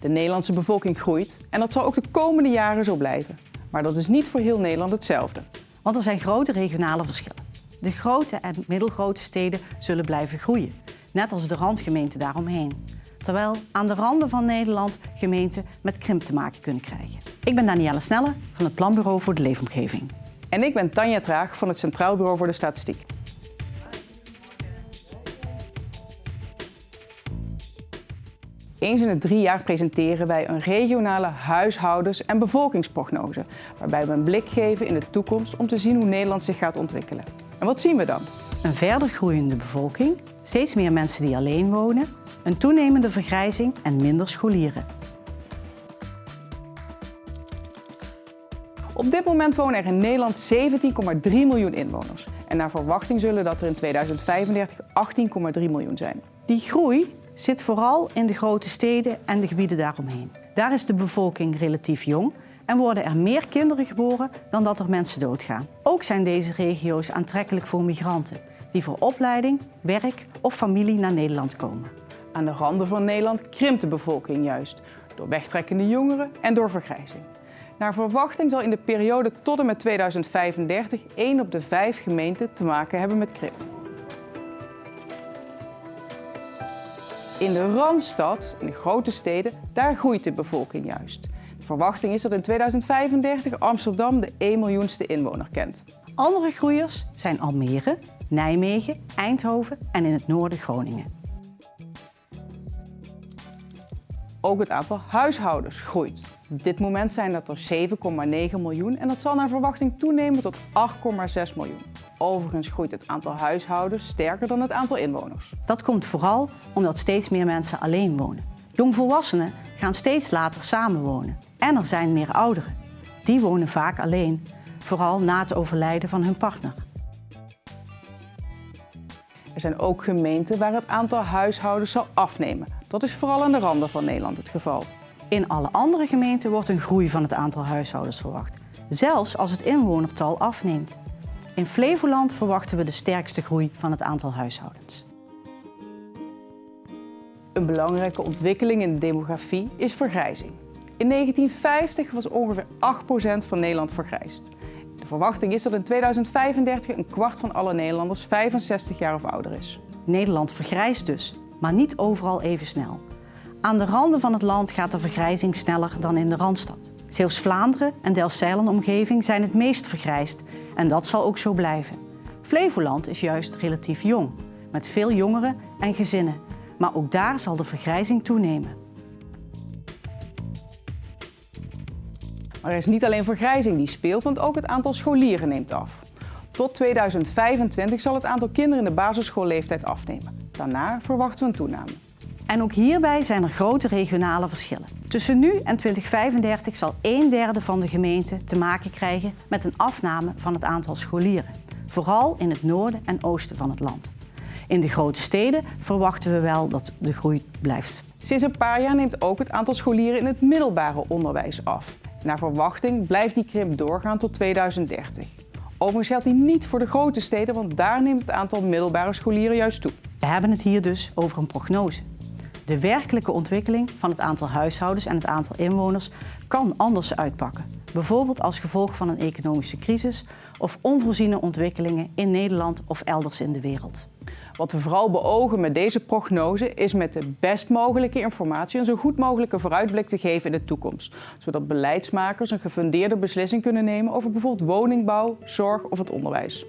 De Nederlandse bevolking groeit en dat zal ook de komende jaren zo blijven. Maar dat is niet voor heel Nederland hetzelfde. Want er zijn grote regionale verschillen. De grote en middelgrote steden zullen blijven groeien, net als de randgemeenten daaromheen. Terwijl aan de randen van Nederland gemeenten met krimp te maken kunnen krijgen. Ik ben Danielle Snelle van het Planbureau voor de Leefomgeving. En ik ben Tanja Traag van het Centraal Bureau voor de Statistiek. Eens in het drie jaar presenteren wij een regionale huishoudens- en bevolkingsprognose, waarbij we een blik geven in de toekomst om te zien hoe Nederland zich gaat ontwikkelen. En wat zien we dan? Een verder groeiende bevolking, steeds meer mensen die alleen wonen, een toenemende vergrijzing en minder scholieren. Op dit moment wonen er in Nederland 17,3 miljoen inwoners. En naar verwachting zullen dat er in 2035 18,3 miljoen zijn. Die groei zit vooral in de grote steden en de gebieden daaromheen. Daar is de bevolking relatief jong en worden er meer kinderen geboren dan dat er mensen doodgaan. Ook zijn deze regio's aantrekkelijk voor migranten die voor opleiding, werk of familie naar Nederland komen. Aan de randen van Nederland krimpt de bevolking juist door wegtrekkende jongeren en door vergrijzing. Naar verwachting zal in de periode tot en met 2035 één op de vijf gemeenten te maken hebben met krimp. In de Randstad, in de grote steden, daar groeit de bevolking juist. De verwachting is dat in 2035 Amsterdam de 1 miljoenste inwoner kent. Andere groeiers zijn Almere, Nijmegen, Eindhoven en in het noorden Groningen. Ook het aantal huishoudens groeit. Op dit moment zijn dat er 7,9 miljoen en dat zal naar verwachting toenemen tot 8,6 miljoen. Overigens groeit het aantal huishoudens sterker dan het aantal inwoners. Dat komt vooral omdat steeds meer mensen alleen wonen. Jongvolwassenen gaan steeds later samenwonen. En er zijn meer ouderen. Die wonen vaak alleen, vooral na het overlijden van hun partner. Er zijn ook gemeenten waar het aantal huishoudens zal afnemen. Dat is vooral aan de randen van Nederland het geval. In alle andere gemeenten wordt een groei van het aantal huishoudens verwacht, zelfs als het inwonertal afneemt. In Flevoland verwachten we de sterkste groei van het aantal huishoudens. Een belangrijke ontwikkeling in de demografie is vergrijzing. In 1950 was ongeveer 8% van Nederland vergrijsd. De verwachting is dat in 2035 een kwart van alle Nederlanders 65 jaar of ouder is. Nederland vergrijst dus, maar niet overal even snel. Aan de randen van het land gaat de vergrijzing sneller dan in de Randstad. Zeeuws-Vlaanderen en Delfzijl-omgeving zijn het meest vergrijsd en dat zal ook zo blijven. Flevoland is juist relatief jong, met veel jongeren en gezinnen. Maar ook daar zal de vergrijzing toenemen. Maar er is niet alleen vergrijzing die speelt, want ook het aantal scholieren neemt af. Tot 2025 zal het aantal kinderen in de basisschoolleeftijd afnemen. Daarna verwachten we een toename. En ook hierbij zijn er grote regionale verschillen. Tussen nu en 2035 zal een derde van de gemeenten te maken krijgen met een afname van het aantal scholieren. Vooral in het noorden en oosten van het land. In de grote steden verwachten we wel dat de groei blijft. Sinds een paar jaar neemt ook het aantal scholieren in het middelbare onderwijs af. Naar verwachting blijft die krimp doorgaan tot 2030. Overigens geldt die niet voor de grote steden, want daar neemt het aantal middelbare scholieren juist toe. We hebben het hier dus over een prognose. De werkelijke ontwikkeling van het aantal huishoudens en het aantal inwoners kan anders uitpakken. Bijvoorbeeld als gevolg van een economische crisis of onvoorziene ontwikkelingen in Nederland of elders in de wereld. Wat we vooral beogen met deze prognose is met de best mogelijke informatie een zo goed mogelijke vooruitblik te geven in de toekomst. Zodat beleidsmakers een gefundeerde beslissing kunnen nemen over bijvoorbeeld woningbouw, zorg of het onderwijs.